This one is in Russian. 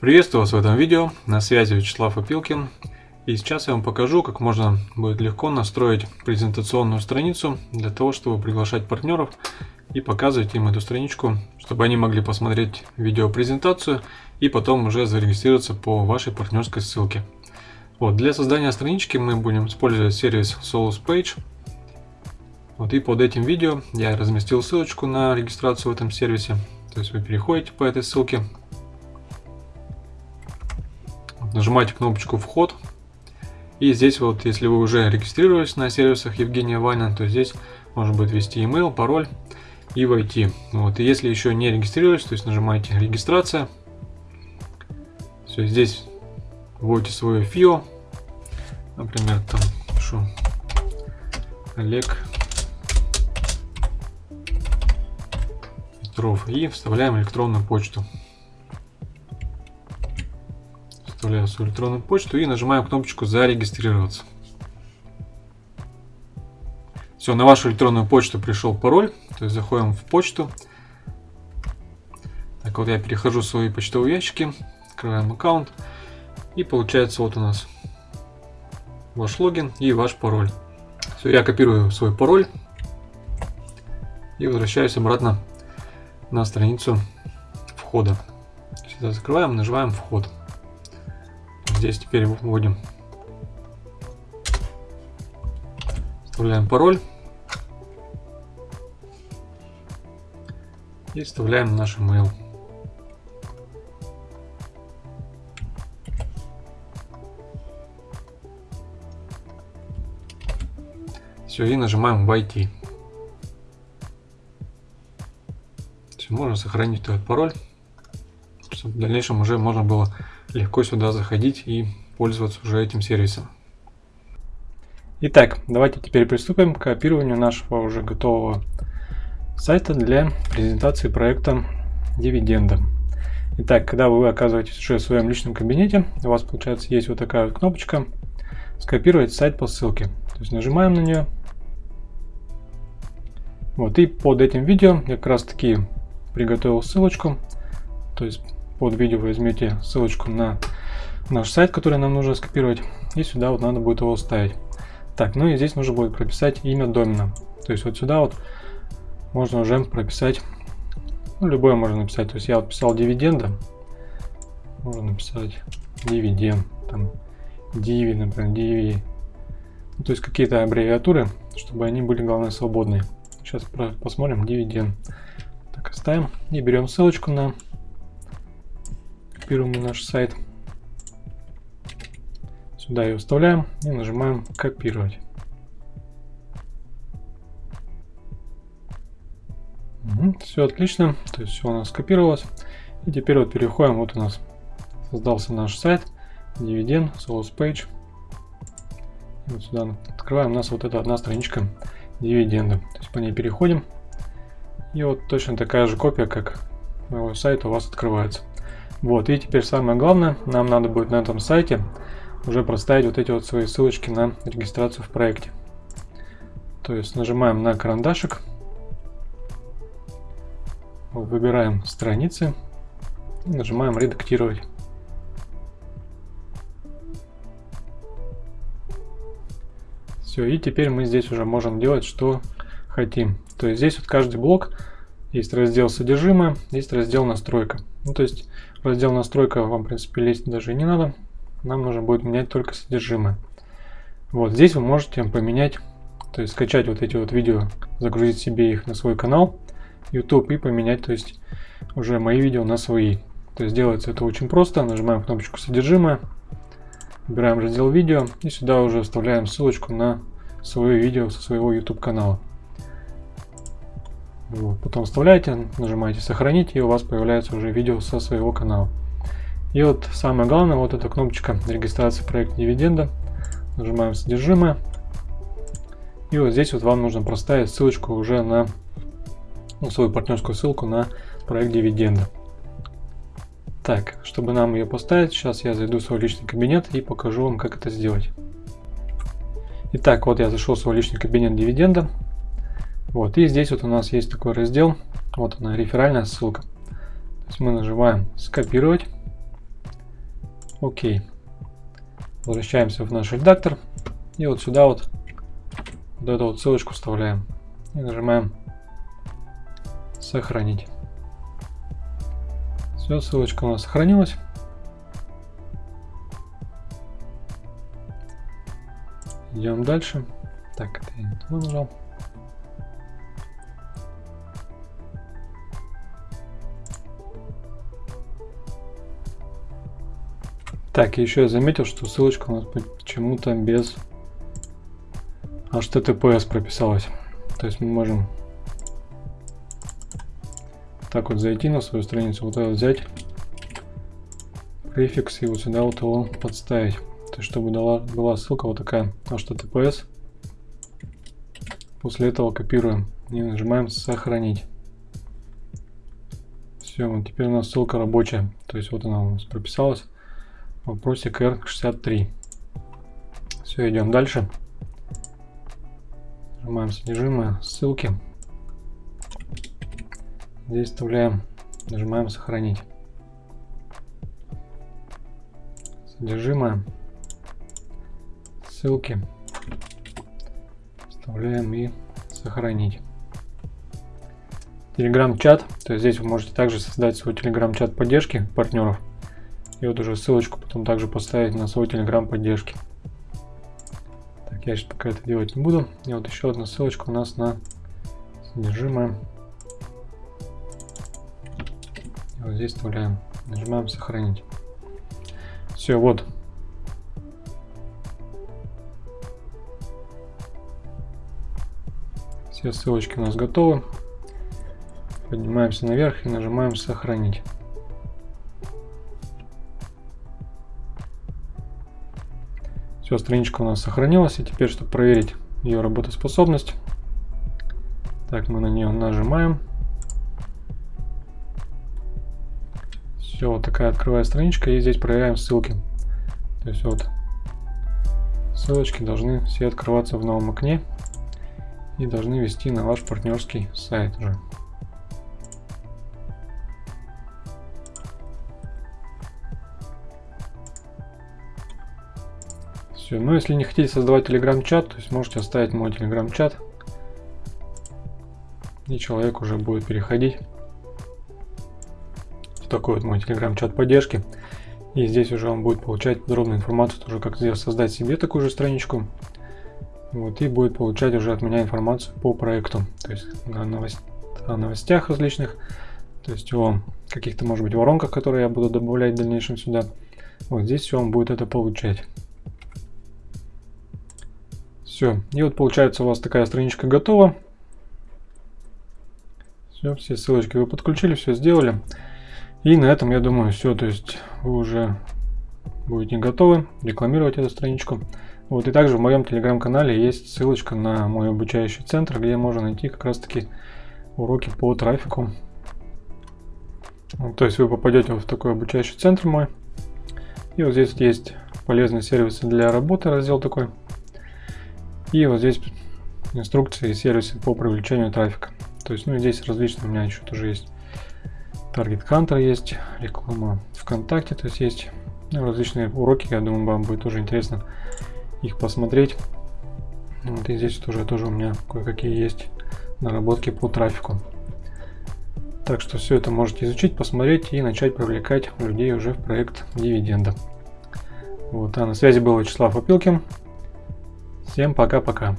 Приветствую вас в этом видео, на связи Вячеслав Опилкин. И сейчас я вам покажу, как можно будет легко настроить презентационную страницу для того, чтобы приглашать партнеров и показывать им эту страничку, чтобы они могли посмотреть видеопрезентацию и потом уже зарегистрироваться по вашей партнерской ссылке. Вот, для создания странички мы будем использовать сервис Solus Page. Вот, и под этим видео я разместил ссылочку на регистрацию в этом сервисе. То есть вы переходите по этой ссылке, нажимаете кнопочку «Вход». И здесь вот, если вы уже регистрировались на сервисах Евгения Вайна, то здесь можно будет ввести email, пароль и войти. Вот, и если еще не регистрировались, то есть нажимаете «Регистрация». Все, здесь вводите свое ФИО. Например, там пишу Олег Петров. И вставляем электронную почту вставляю свою электронную почту и нажимаем кнопочку «Зарегистрироваться». Все, на вашу электронную почту пришел пароль, то есть заходим в почту. Так вот я перехожу в свои почтовые ящики, открываем аккаунт и получается вот у нас ваш логин и ваш пароль. Все, я копирую свой пароль и возвращаюсь обратно на страницу входа. Сюда закрываем, нажимаем вход. Здесь теперь вводим. Вставляем пароль. И вставляем наш email. Все, и нажимаем «Войти». Можно сохранить этот пароль, чтобы в дальнейшем уже можно было легко сюда заходить и пользоваться уже этим сервисом. Итак, давайте теперь приступим к копированию нашего уже готового сайта для презентации проекта дивиденда. Итак, когда вы оказываетесь уже в своем личном кабинете, у вас получается есть вот такая вот кнопочка «Скопировать сайт по ссылке». То есть нажимаем на нее. Вот, и под этим видео я как раз таки приготовил ссылочку. То есть под видео возьмете ссылочку на наш сайт, который нам нужно скопировать, и сюда вот надо будет его вставить. Так, ну и здесь нужно будет прописать имя домена. То есть вот сюда вот можно уже прописать, ну, любое можно написать. То есть я вот писал дивиденда, можно написать дивиденд, там, диви, например, диви. Ну, то есть какие-то аббревиатуры, чтобы они были, главное, свободные. Сейчас посмотрим дивиденд. Так, оставим и берем ссылочку на копируем на наш сайт. Сюда ее вставляем и нажимаем копировать. Угу, все отлично, то есть все у нас скопировалось. И теперь вот переходим, вот у нас создался наш сайт, дивиденд, source page. Вот сюда открываем, у нас вот эта одна страничка дивиденда. То есть по ней переходим. И вот точно такая же копия, как моего сайта у вас открывается. Вот, и теперь самое главное, нам надо будет на этом сайте уже проставить вот эти вот свои ссылочки на регистрацию в проекте. То есть нажимаем на карандашик, выбираем страницы и нажимаем редактировать. Все, и теперь мы здесь уже можем делать, что хотим. То есть здесь вот каждый блок есть раздел содержимое, есть раздел настройка. Ну, то есть раздел настройка вам, в принципе, лезть даже не надо. Нам нужно будет менять только содержимое. Вот здесь вы можете поменять, то есть скачать вот эти вот видео, загрузить себе их на свой канал YouTube и поменять, то есть уже мои видео на свои. То есть делается это очень просто. Нажимаем кнопочку содержимое, выбираем раздел видео и сюда уже вставляем ссылочку на свое видео со своего YouTube канала. Вот. Потом вставляете, нажимаете сохранить, и у вас появляется уже видео со своего канала. И вот самое главное, вот эта кнопочка регистрации проекта дивиденда. Нажимаем содержимое. И вот здесь вот вам нужно проставить ссылочку уже на ну, свою партнерскую ссылку на проект дивиденда. Так, чтобы нам ее поставить, сейчас я зайду в свой личный кабинет и покажу вам, как это сделать. Итак, вот я зашел в свой личный кабинет дивиденда. Вот, и здесь вот у нас есть такой раздел, вот она, реферальная ссылка. То есть мы нажимаем скопировать, Окей. Возвращаемся в наш редактор. И вот сюда вот, вот эту вот ссылочку вставляем. И нажимаем сохранить. Все, ссылочка у нас сохранилась. Идем дальше. Так, это я не туда нажал. Так, еще я заметил, что ссылочка у нас почему-то без HTTPS прописалась. То есть мы можем так вот зайти на свою страницу, вот это взять префикс и вот сюда вот его подставить. То есть чтобы дала, была ссылка вот такая HTTPS. После этого копируем и нажимаем сохранить. Все, вот теперь у нас ссылка рабочая. То есть вот она у нас прописалась вопросик R63. Все, идем дальше. Нажимаем содержимое, ссылки. Здесь вставляем, нажимаем сохранить. Содержимое, ссылки. Вставляем и сохранить. Телеграм-чат, то есть здесь вы можете также создать свой телеграм-чат поддержки партнеров. И вот уже ссылочку потом также поставить на свой телеграм поддержки. Так, я сейчас пока это делать не буду. И вот еще одна ссылочка у нас на содержимое. И вот здесь вставляем. Нажимаем сохранить. Все, вот. Все ссылочки у нас готовы. Поднимаемся наверх и нажимаем сохранить. Все, страничка у нас сохранилась. И теперь, чтобы проверить ее работоспособность, так, мы на нее нажимаем. Все, вот такая открывая страничка. И здесь проверяем ссылки. То есть вот ссылочки должны все открываться в новом окне и должны вести на ваш партнерский сайт уже. Все, ну если не хотите создавать телеграм-чат, то есть можете оставить мой телеграм-чат. И человек уже будет переходить в такой вот мой телеграм-чат поддержки. И здесь уже он будет получать подробную информацию, тоже как создать себе такую же страничку. Вот, и будет получать уже от меня информацию по проекту. То есть о, новость, о новостях различных, то есть о каких-то, может быть, воронках, которые я буду добавлять в дальнейшем сюда. Вот здесь все он будет это получать. Все. И вот получается у вас такая страничка готова. Все, все ссылочки вы подключили, все сделали. И на этом, я думаю, все. То есть вы уже будете готовы рекламировать эту страничку. Вот и также в моем телеграм-канале есть ссылочка на мой обучающий центр, где можно найти как раз таки уроки по трафику. То есть вы попадете в такой обучающий центр мой. И вот здесь есть полезные сервисы для работы, раздел такой. И вот здесь инструкции и сервисы по привлечению трафика. То есть, ну здесь различные у меня еще тоже есть. Target Hunter есть, реклама ВКонтакте, то есть есть ну, различные уроки, я думаю, вам будет тоже интересно их посмотреть. Вот и здесь тоже, тоже у меня кое-какие есть наработки по трафику. Так что все это можете изучить, посмотреть и начать привлекать людей уже в проект дивиденда. Вот, а на связи был Вячеслав Опилкин. Всем пока-пока.